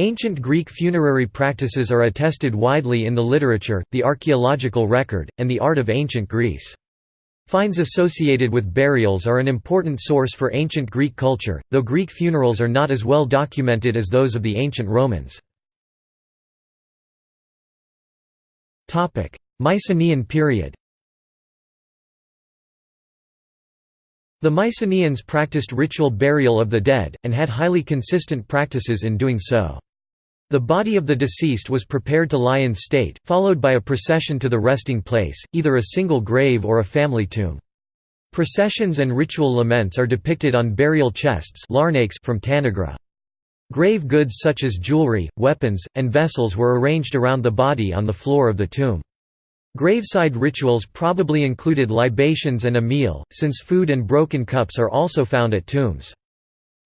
Ancient Greek funerary practices are attested widely in the literature, the archaeological record, and the art of ancient Greece. Finds associated with burials are an important source for ancient Greek culture, though Greek funerals are not as well documented as those of the ancient Romans. Mycenaean period The Mycenaeans practiced ritual burial of the dead, and had highly consistent practices in doing so. The body of the deceased was prepared to lie in state, followed by a procession to the resting place, either a single grave or a family tomb. Processions and ritual laments are depicted on burial chests from Tanagra. Grave goods such as jewelry, weapons, and vessels were arranged around the body on the floor of the tomb. Graveside rituals probably included libations and a meal, since food and broken cups are also found at tombs.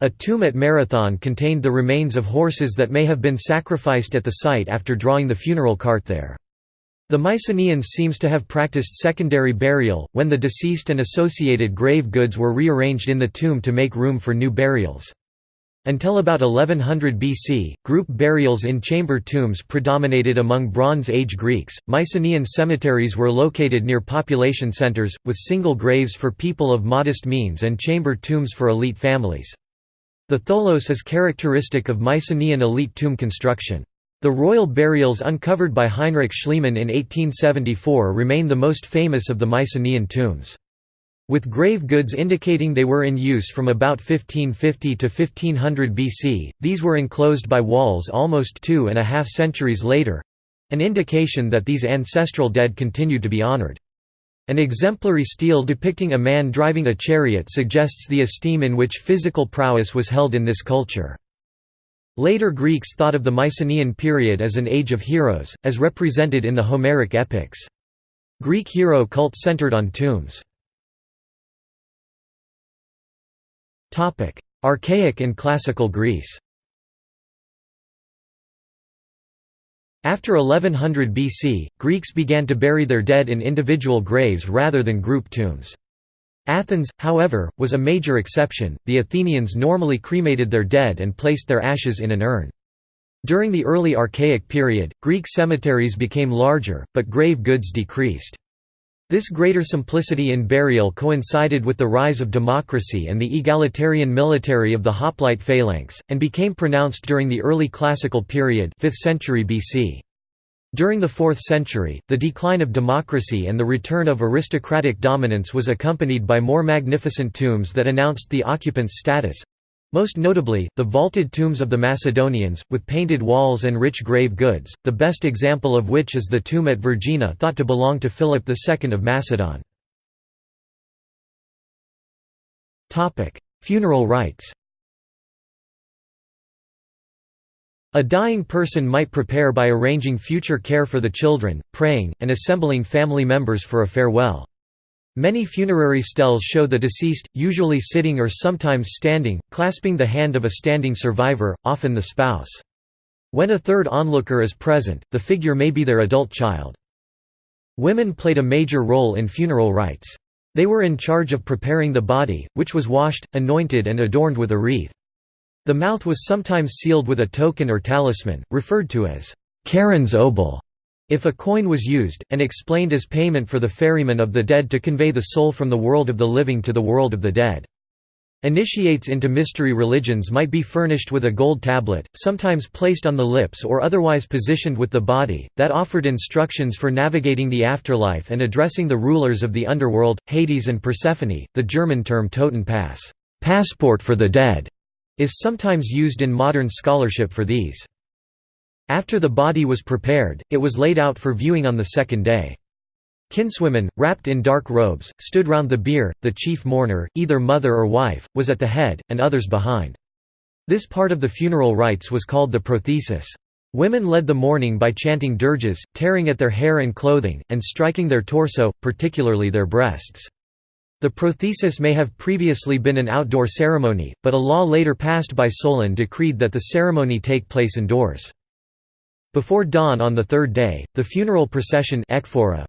A tomb at Marathon contained the remains of horses that may have been sacrificed at the site after drawing the funeral cart there. The Mycenaeans seems to have practiced secondary burial, when the deceased and associated grave goods were rearranged in the tomb to make room for new burials. Until about 1100 BC, group burials in chamber tombs predominated among Bronze Age Greeks. Mycenaean cemeteries were located near population centers, with single graves for people of modest means and chamber tombs for elite families. The tholos is characteristic of Mycenaean elite tomb construction. The royal burials uncovered by Heinrich Schliemann in 1874 remain the most famous of the Mycenaean tombs. With grave goods indicating they were in use from about 1550 to 1500 BC, these were enclosed by walls almost two and a half centuries later—an indication that these ancestral dead continued to be honored. An exemplary stele depicting a man driving a chariot suggests the esteem in which physical prowess was held in this culture. Later Greeks thought of the Mycenaean period as an age of heroes, as represented in the Homeric epics. Greek hero cult centered on tombs. Archaic and Classical Greece After 1100 BC, Greeks began to bury their dead in individual graves rather than group tombs. Athens, however, was a major exception, the Athenians normally cremated their dead and placed their ashes in an urn. During the early Archaic period, Greek cemeteries became larger, but grave goods decreased. This greater simplicity in burial coincided with the rise of democracy and the egalitarian military of the hoplite phalanx, and became pronounced during the early classical period 5th century BC. During the 4th century, the decline of democracy and the return of aristocratic dominance was accompanied by more magnificent tombs that announced the occupant's status, most notably, the vaulted tombs of the Macedonians, with painted walls and rich grave goods, the best example of which is the tomb at Vergina thought to belong to Philip II of Macedon. Funeral rites A dying person might prepare by arranging future care for the children, praying, and assembling family members for a farewell. Many funerary steles show the deceased, usually sitting or sometimes standing, clasping the hand of a standing survivor, often the spouse. When a third onlooker is present, the figure may be their adult child. Women played a major role in funeral rites. They were in charge of preparing the body, which was washed, anointed and adorned with a wreath. The mouth was sometimes sealed with a token or talisman, referred to as Charon's obol, if a coin was used, and explained as payment for the ferryman of the dead to convey the soul from the world of the living to the world of the dead. Initiates into mystery religions might be furnished with a gold tablet, sometimes placed on the lips or otherwise positioned with the body, that offered instructions for navigating the afterlife and addressing the rulers of the underworld, Hades and Persephone. The German term Totenpass, passport for the dead, is sometimes used in modern scholarship for these. After the body was prepared, it was laid out for viewing on the second day. Kinswomen, wrapped in dark robes, stood round the bier, the chief mourner, either mother or wife, was at the head, and others behind. This part of the funeral rites was called the prothesis. Women led the mourning by chanting dirges, tearing at their hair and clothing, and striking their torso, particularly their breasts. The prothesis may have previously been an outdoor ceremony, but a law later passed by Solon decreed that the ceremony take place indoors. Before dawn on the third day, the funeral procession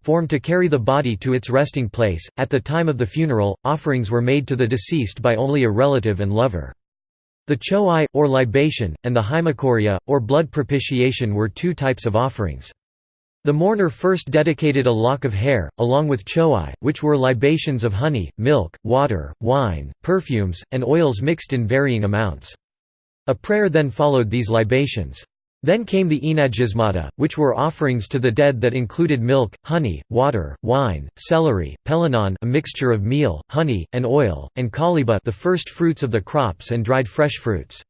formed to carry the body to its resting place. At the time of the funeral, offerings were made to the deceased by only a relative and lover. The choai, or libation, and the haemochoria, or blood propitiation were two types of offerings. The mourner first dedicated a lock of hair, along with choai, which were libations of honey, milk, water, wine, perfumes, and oils mixed in varying amounts. A prayer then followed these libations. Then came the enagismata, which were offerings to the dead that included milk, honey, water, wine, celery, pelenon a mixture of meal, honey, and oil, and kaliba the first fruits of the crops and dried fresh fruits.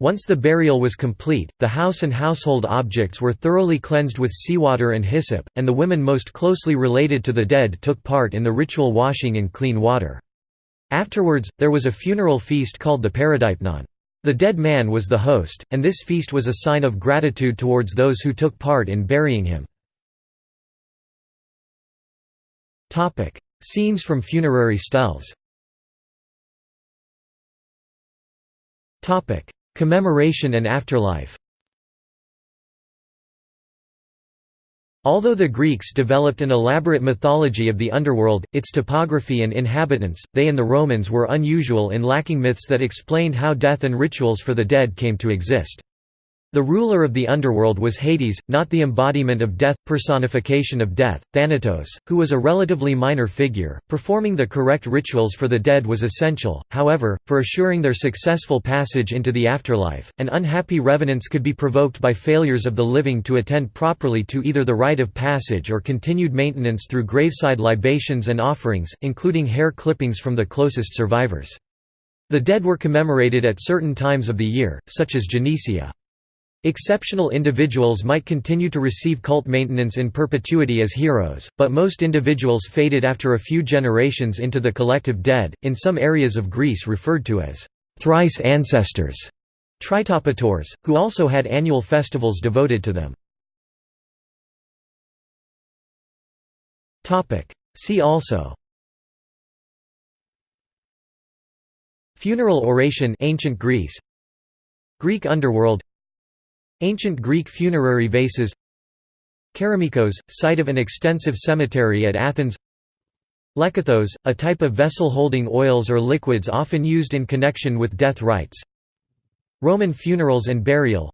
Once the burial was complete, the house and household objects were thoroughly cleansed with seawater and hyssop, and the women most closely related to the dead took part in the ritual washing in clean water. Afterwards, there was a funeral feast called the paradipnon. The dead man was the host, and this feast was a sign of gratitude towards those who took part in burying him. Scenes from funerary steles Commemoration and afterlife Although the Greeks developed an elaborate mythology of the underworld, its topography and inhabitants, they and the Romans were unusual in lacking myths that explained how death and rituals for the dead came to exist. The ruler of the underworld was Hades, not the embodiment of death, personification of death, Thanatos, who was a relatively minor figure. Performing the correct rituals for the dead was essential, however, for assuring their successful passage into the afterlife, and unhappy revenants could be provoked by failures of the living to attend properly to either the rite of passage or continued maintenance through graveside libations and offerings, including hair clippings from the closest survivors. The dead were commemorated at certain times of the year, such as Genesia. Exceptional individuals might continue to receive cult maintenance in perpetuity as heroes, but most individuals faded after a few generations into the collective dead, in some areas of Greece referred to as thrice ancestors, tritopators, who also had annual festivals devoted to them. See also Funeral oration ancient Greece Greek underworld Ancient Greek funerary vases. Kerameikos, site of an extensive cemetery at Athens. Lekythos, a type of vessel holding oils or liquids often used in connection with death rites. Roman funerals and burial.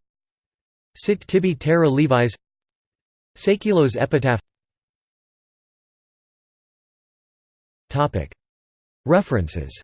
Sit tibi terra levis. Seikilos epitaph. References